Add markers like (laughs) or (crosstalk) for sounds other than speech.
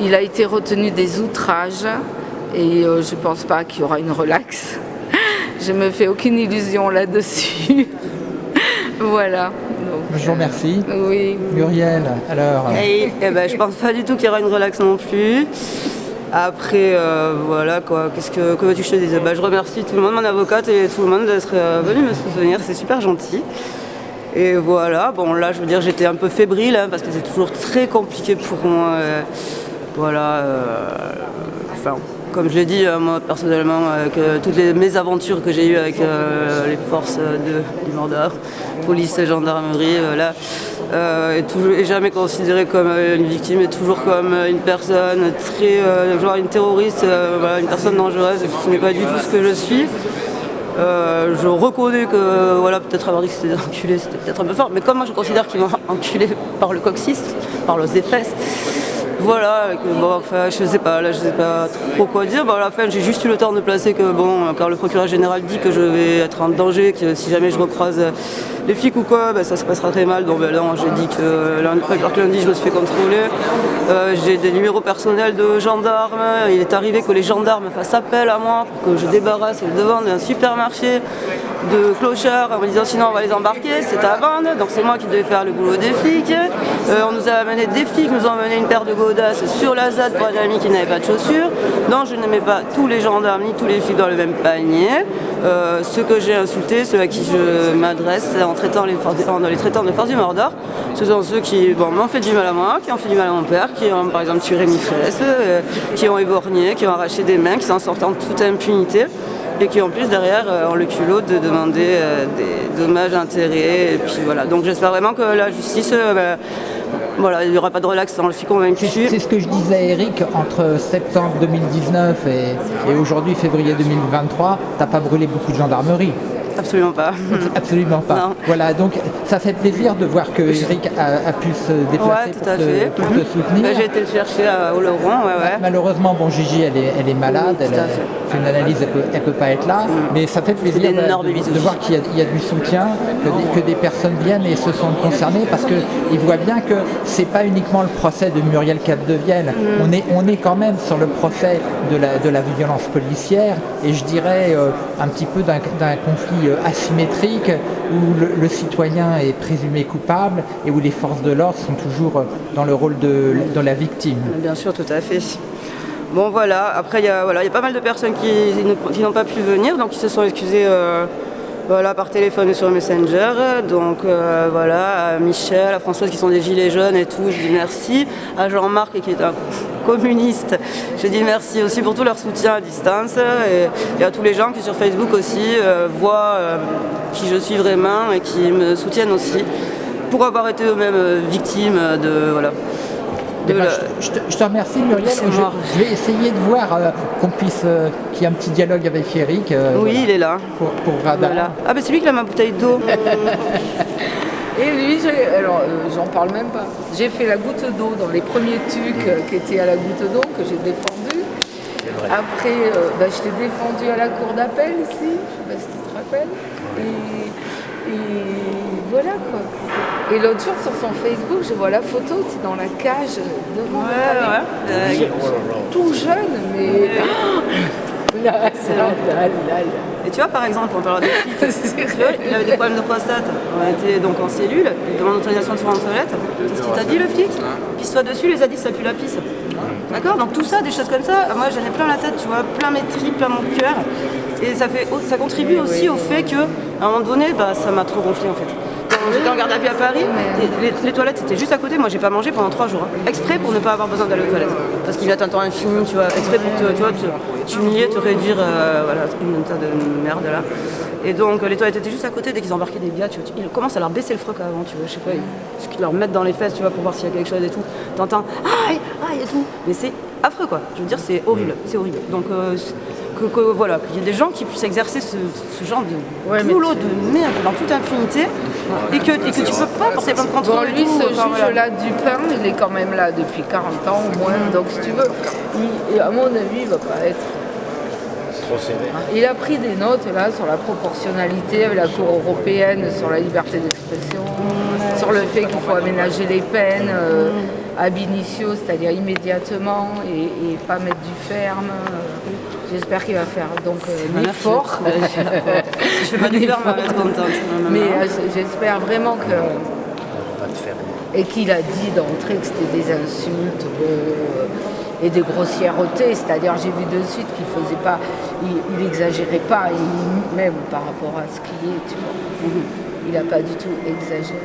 il a été retenu des outrages et euh, je ne pense pas qu'il y aura une relaxe. (laughs) je me fais aucune illusion là-dessus. (laughs) voilà. je vous remercie. Oui. Muriel, alors et, eh ben, Je pense pas du tout qu'il y aura une relaxe non plus. Après, euh, voilà quoi, qu'est-ce que, que veux-tu que je te dise? Bah, Je remercie tout le monde, mon avocate et tout le monde d'être euh, venu me soutenir, c'est super gentil. Et voilà, bon là je veux dire j'étais un peu fébrile hein, parce que c'est toujours très compliqué pour moi. Euh, voilà, enfin comme je l'ai dit, moi personnellement, avec toutes les mésaventures que j'ai eues avec les forces de, du Mordor, police gendarmerie, toujours, jamais considérée comme une victime, est toujours comme une personne très, genre une terroriste, une personne dangereuse, ce n'est pas du tout ce que je suis. je reconnais que voilà, peut-être avoir dit que c'était des enculés, c'était peut-être un peu fort, mais comme moi je considère qu'ils m'ont (laughs) enculé par le coccyx, par leurs fesses, voilà, bon, enfin, je sais pas, là je sais pas trop quoi dire. Bon, à la fin, j'ai juste eu le temps de placer que, bon, car le procureur général dit que je vais être en danger, que si jamais je recroise les flics ou quoi, ben, ça se passera très mal. Donc là, j'ai dit que lundi, je me suis fait contrôler. Euh, j'ai des numéros personnels de gendarmes. Il est arrivé que les gendarmes fassent appel à moi pour que je débarrasse devant d'un supermarché de clochards en me disant sinon on va les embarquer, c'est à vendre, donc c'est moi qui devais faire le boulot des flics. Euh, on nous a amené des flics, nous ont amené une paire de godasses sur la ZAD pour un ami qui n'avait pas de chaussures. Non, je n'aimais pas tous les gendarmes ni tous les flics dans le même panier. Euh, ceux que j'ai insultés, ceux à qui je m'adresse en, traitant les, en les traitant de force du Mordor, ce sont ceux qui bon, m'ont fait du mal à moi, qui ont fait du mal à mon père, qui ont par exemple tué Rémi Fraisse, euh, qui ont éborgné, qui ont arraché des mains, qui s'en sortent en toute impunité et qui en plus derrière ont le culot de demander euh, des dommages intérêts. Et puis voilà. Donc j'espère vraiment que la justice, euh, voilà, il n'y aura pas de relax dans le suis convaincu. C'est ce que je disais à Eric, entre septembre 2019 et, et aujourd'hui février 2023, t'as pas brûlé beaucoup de gendarmerie. Absolument pas. (laughs) Absolument pas. Voilà, donc ça fait plaisir de voir que Eric a, pu se déplacer pour, te, soutenir. Bah, j'ai été le chercher à Oloron, ouais, ouais. Malheureusement, bon, Gigi, elle est, elle est malade, elle, fait une analyse, elle peut, peut pas être là, mais ça fait plaisir de, voir qu'il y, a du soutien, que des, personnes viennent et se sentent concernées, parce qu'ils voient bien que c'est pas uniquement le procès de Muriel Capdevielle, mm. on, est, on est quand même sur le procès de la, de la violence policière, et je dirais euh, un petit peu d'un conflit euh, asymétrique où le, citoyen est présumé coupable et où les forces de l'ordre sont toujours euh, dans le rôle de, la victime. Bien sûr, tout à fait. Bon voilà, après il y, a, voilà, y a pas mal de personnes qui, n'ont pas pu venir, donc ils se sont excusés euh, voilà, par téléphone et sur Messenger. Donc voilà, à Michel, à Françoise qui sont des gilets jaunes et tout, je dis merci. À Jean-Marc qui est un (laughs) communistes. Je dis merci aussi pour tout leur soutien à distance et, à tous les gens qui sur Facebook aussi euh, voient euh, qui je suis vraiment et qui me soutiennent aussi pour avoir été eux-mêmes euh, victimes de voilà. Eh ben, je, te, remercie Muriel. Je, vais essayer de voir qu'on puisse qu'il y ait un petit dialogue avec Eric. oui, il est là. Pour, Ah ben c'est lui qui a ma bouteille d'eau. (laughs) Et lui, alors euh, j'en parle même pas. J'ai fait la goutte d'eau dans les premiers tucs euh, qui étaient à la goutte d'eau que j'ai défendu. Après, euh, bah, je t'ai défendu à la cour d'appel ici, je sais pas si tu te rappelles. Et, voilà quoi. Et l'autre jour sur son Facebook, je vois la photo, tu dans la cage devant ouais, tout jeune, mais. (laughs) Et tu vois, par exemple, on parle des (laughs) filles, il avait des problèmes de prostate, on était donc en cellule, il demande l'autorisation de se rendre en toilette. Qu'est-ce qu'il t'a dit le flic Pisse-toi dessus, les a dit ça pue la pisse. D'accord Donc tout ça, des choses comme ça, moi j'en ai plein la tête, tu vois, plein mes tripes, plein mon cœur. Et ça, fait, ça contribue aussi au fait que, à un moment donné, bah, ça m'a trop gonflé en fait j'étais en garde à vue à Paris, les, toilettes étaient juste à côté, moi j'ai pas mangé pendant trois jours, hein. exprès pour ne pas avoir besoin d'aller aux toilettes. Parce qu'il y a un temps infini, tu vois, exprès pour te, tu vois, t'humilier, te réduire, euh, voilà, une tas de merde là. Et donc les toilettes étaient juste à côté, dès qu'ils embarquaient des gars, tu vois, ils commencent à leur baisser le froc avant, tu vois, je sais pas, ils, leur mettent dans les fesses, tu vois, pour voir s'il y a quelque chose et tout. T'entends, aïe, aïe et tout. Mais c'est affreux quoi, je veux dire, c'est horrible, c'est horrible. Donc euh, que, voilà, qu'il y ait des gens qui puissent exercer ce, genre de boulot de merde dans toute impunité et que, et que tu peux pas porter plein de contre bon, lui, ce juge-là du pain, il est quand même là depuis 40 ans au moins, donc si tu veux, il, à mon avis, il va pas être. Il a pris des notes là sur la proportionnalité avec la Cour européenne, sur la liberté d'expression, sur le fait qu'il faut aménager les peines. Euh, ab initio, c'est-à-dire immédiatement, et, pas mettre du ferme. J'espère qu'il va faire donc euh, fort. (laughs) je fais pas ferme, elle va être contente. Mais j'espère vraiment que et qu'il a dit d'entrée que c'était des insultes et des grossièretés, c'est-à-dire j'ai vu de suite qu'il faisait pas, il, exagérait pas, même par rapport à ce qu'il est, tu vois. Mhm. Il n'a pas du tout exagéré.